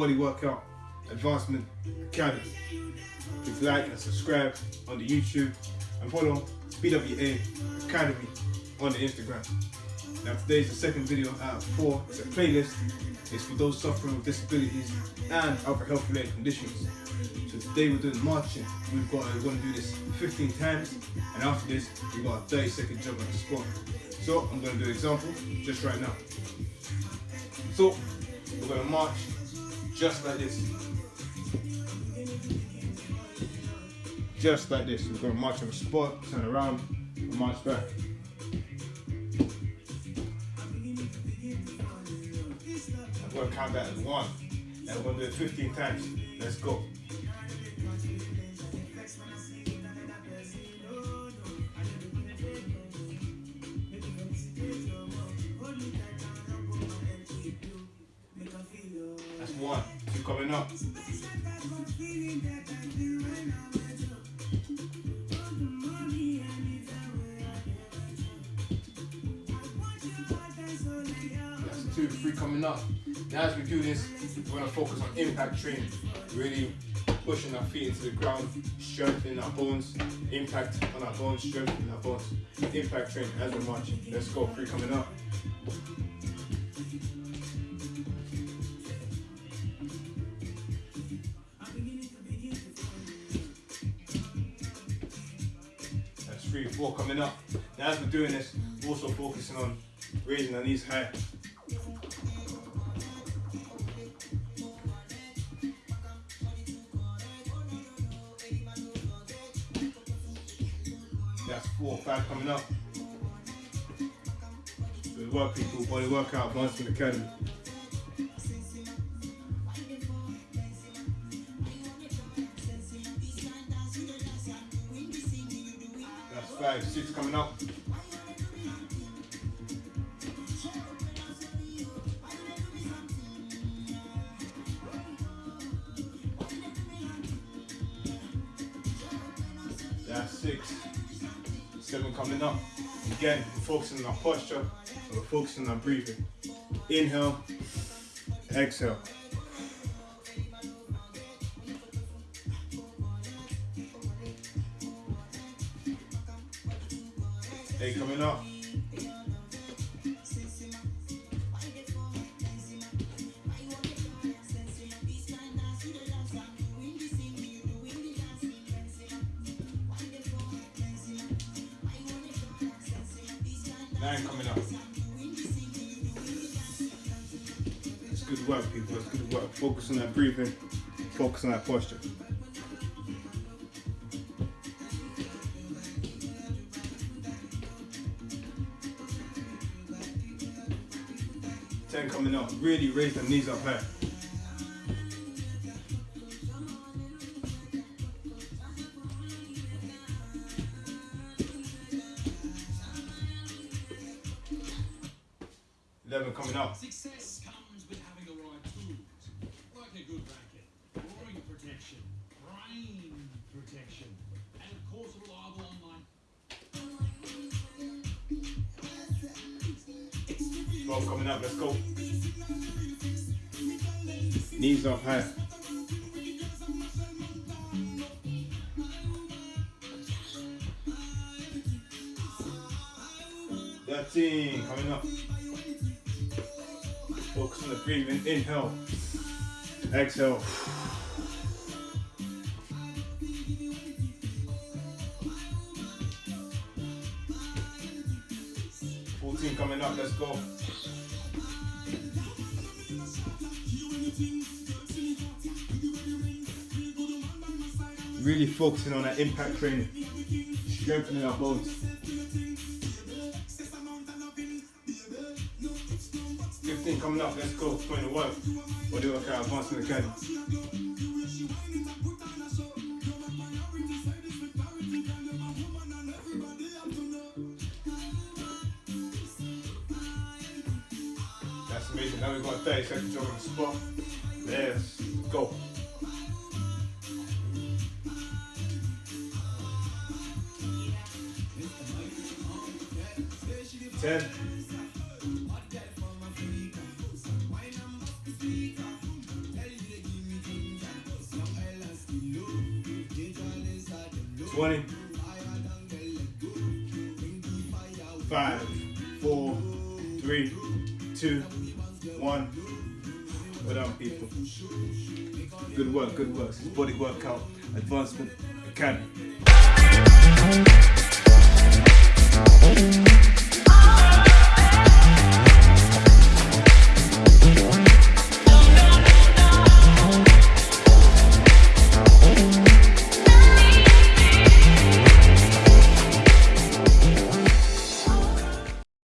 Body Workout Advancement Academy. Please like and subscribe on the YouTube and follow BWA Academy on the Instagram. Now today's the second video out of four. It's a playlist. It's for those suffering with disabilities and other health related conditions. So today we're doing marching. We've got we're gonna do this 15 times and after this we've got a 30 second jump on the spot. So I'm gonna do an example just right now. So we're gonna march just like this. Just like this. We're gonna march on the spot, turn around, and march back. I'm gonna count that as one. And we're gonna do it 15 times. Let's go. Two, three coming up. Now as we do this, we're gonna focus on impact training. Really pushing our feet into the ground, strengthening our bones, impact on our bones, strengthening our bones. Impact training as we're marching. Let's go, three coming up. Three, four coming up. Now as we're doing this, we're also focusing on raising our knees high. That's four, five coming up. Good work, people. Body workout, Advancement Academy. Five, six coming up. That's six. Seven coming up. Again, we're focusing on our posture we're focusing on breathing. Inhale, exhale. Eight coming up. Nine coming up. It's good work, people. It's good work. Focus on that breathing. Focus on that posture. Coming up. Really raise the knees up high. Eleven coming up. Success comes with having the right tools, like a good racket, protection, brain protection, and of course a reliable online Twelve coming up. Let's go. Knees up high. Thirteen coming up. Focus on the breathing. Inhale. Exhale. Fourteen coming up. Let's go. Really focusing on that impact training, strengthening our bones. 15 coming up, let's go, putting the work. Body workout, advancement academy. transformation. Now we've got 30 seconds on the spot. Let's go. Ten. Twenty. Five, four, three, two, one. Well done, people. Good work, good work. This is Body Workout Advancement Academy.